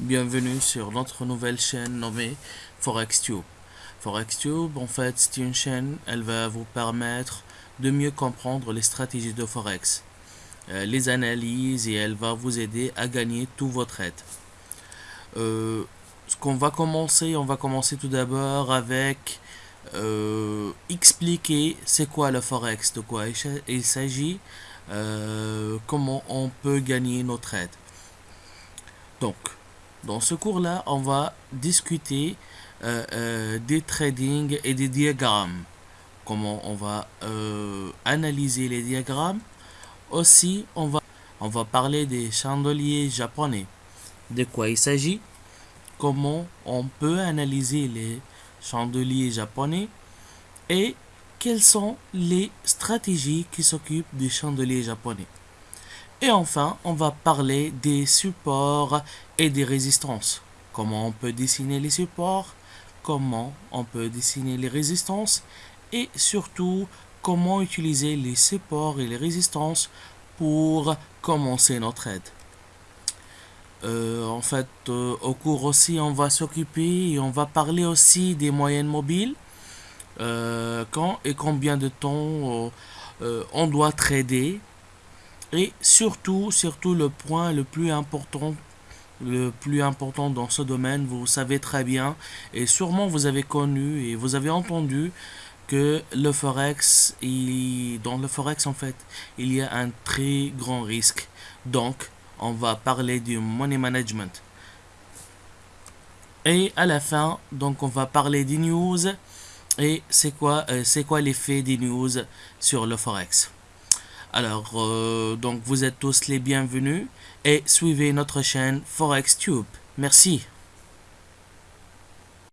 Bienvenue sur notre nouvelle chaîne nommée ForexTube. ForexTube, en fait, c'est une chaîne, elle va vous permettre de mieux comprendre les stratégies de Forex, euh, les analyses et elle va vous aider à gagner tous vos trades. Euh, ce qu'on va commencer, on va commencer tout d'abord avec euh, expliquer c'est quoi le Forex, de quoi il s'agit, comment on peut gagner nos trades. Donc, dans ce cours-là, on va discuter euh, euh, des trading et des diagrammes. Comment on va euh, analyser les diagrammes. Aussi, on va, on va parler des chandeliers japonais. De quoi il s'agit Comment on peut analyser les chandeliers japonais et quelles sont les stratégies qui s'occupent des chandeliers japonais. Et enfin, on va parler des supports et des résistances. Comment on peut dessiner les supports, comment on peut dessiner les résistances et surtout comment utiliser les supports et les résistances pour commencer notre aide. Euh, en fait, euh, au cours aussi, on va s'occuper et on va parler aussi des moyennes mobiles. Euh, quand et combien de temps on doit trader et surtout, surtout le point le plus important le plus important dans ce domaine, vous savez très bien, et sûrement vous avez connu et vous avez entendu que le forex, il, dans le forex en fait, il y a un très grand risque. Donc, on va parler du money management. Et à la fin, donc on va parler des news et c'est quoi, euh, c'est quoi l'effet des news sur le forex? Alors, euh, donc vous êtes tous les bienvenus et suivez notre chaîne ForexTube. Merci.